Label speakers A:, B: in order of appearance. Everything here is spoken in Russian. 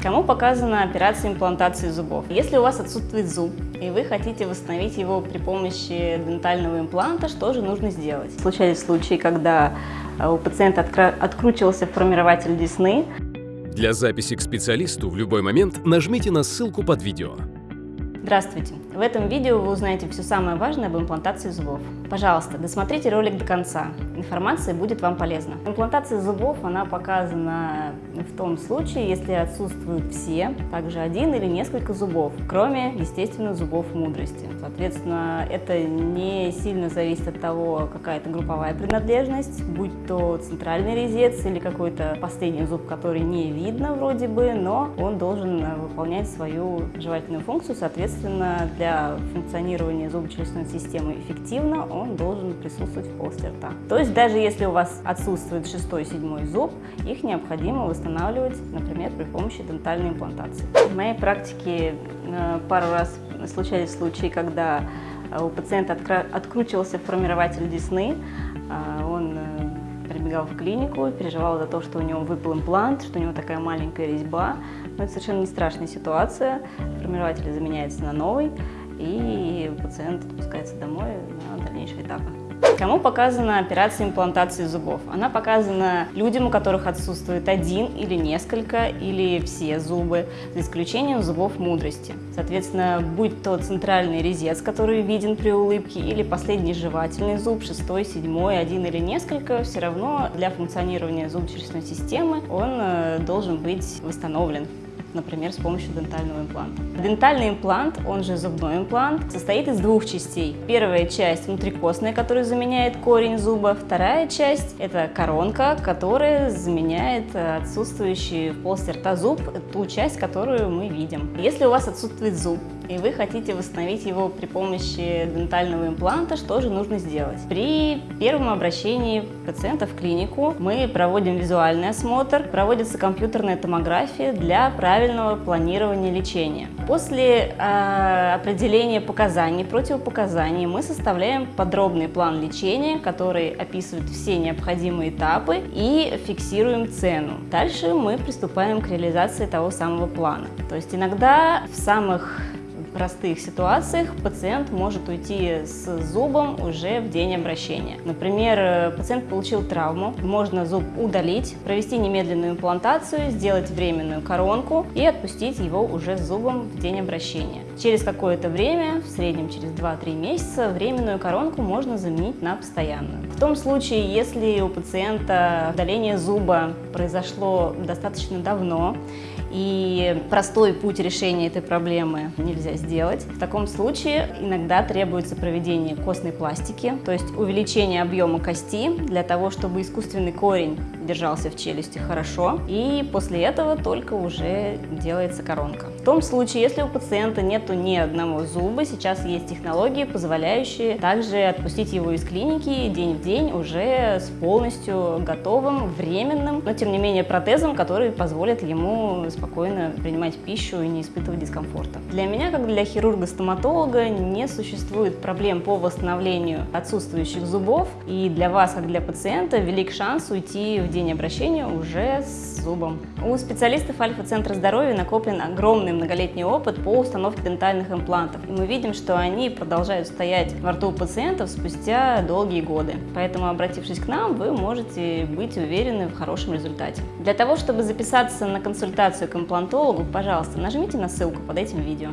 A: Кому показана операция имплантации зубов? Если у вас отсутствует зуб, и вы хотите восстановить его при помощи дентального импланта, что же нужно сделать? Случались случаи, когда э, у пациента откручивался формирователь десны.
B: Для записи к специалисту в любой момент нажмите на ссылку под видео.
A: Здравствуйте! В этом видео вы узнаете все самое важное об имплантации зубов. Пожалуйста, досмотрите ролик до конца, информация будет вам полезна. Имплантация зубов, она показана в том случае, если отсутствуют все, также один или несколько зубов, кроме, естественно, зубов мудрости. Соответственно, это не сильно зависит от того, какая это групповая принадлежность, будь то центральный резец или какой-то последний зуб, который не видно вроде бы, но он должен выполнять свою жевательную функцию, соответственно, для функционирования зубочелюстной системы эффективно, он должен присутствовать в полости рта. То есть даже если у вас отсутствует шестой, седьмой зуб, их необходимо восстанавливать, например, при помощи дентальной имплантации. В моей практике э, пару раз случались случаи, когда э, у пациента откручивался формирователь десны, э, он прибегал в клинику, переживал за то, что у него выпал имплант, что у него такая маленькая резьба. Но это совершенно не страшная ситуация. Формирователь заменяется на новый и пациент отпускается домой на дальнейшие этапы. Кому показана операция имплантации зубов? Она показана людям, у которых отсутствует один или несколько, или все зубы, за исключением зубов мудрости. Соответственно, будь то центральный резец, который виден при улыбке, или последний жевательный зуб, шестой, седьмой, один или несколько, все равно для функционирования зубочелюстной системы он э, должен быть восстановлен например, с помощью дентального импланта. Дентальный имплант, он же зубной имплант, состоит из двух частей. Первая часть внутрикостная, которая заменяет корень зуба. Вторая часть – это коронка, которая заменяет отсутствующий в полости рта зуб, ту часть, которую мы видим. Если у вас отсутствует зуб, и вы хотите восстановить его при помощи дентального импланта, что же нужно сделать? При первом обращении пациента в клинику мы проводим визуальный осмотр, проводится компьютерная томография для правильного планирования лечения. После э, определения показаний, противопоказаний мы составляем подробный план лечения, который описывает все необходимые этапы и фиксируем цену. Дальше мы приступаем к реализации того самого плана. То есть иногда в самых простых ситуациях пациент может уйти с зубом уже в день обращения. Например, э, пациент получил травму, можно зуб удалить, провести немедленную имплантацию, сделать временную коронку и отпустить его уже с зубом в день обращения. Через какое-то время, в среднем через 2-3 месяца, временную коронку можно заменить на постоянную. В том случае, если у пациента удаление зуба произошло достаточно давно, и простой путь решения этой проблемы нельзя сделать. В таком случае иногда требуется проведение костной пластики, то есть увеличение объема кости для того, чтобы искусственный корень держался в челюсти хорошо, и после этого только уже делается коронка. В том случае, если у пациента нету ни одного зуба, сейчас есть технологии, позволяющие также отпустить его из клиники день в день уже с полностью готовым, временным, но тем не менее протезом, который позволит ему спокойно принимать пищу и не испытывать дискомфорта. Для меня, как для хирурга-стоматолога, не существует проблем по восстановлению отсутствующих зубов, и для вас, как для пациента, велик шанс уйти в день обращения уже с зубом. У специалистов Альфа-центра здоровья накоплен огромный многолетний опыт по установке дентальных имплантов. И мы видим, что они продолжают стоять во рту пациентов спустя долгие годы. Поэтому, обратившись к нам, вы можете быть уверены в хорошем результате. Для того, чтобы записаться на консультацию к имплантологу, пожалуйста, нажмите на ссылку под этим видео.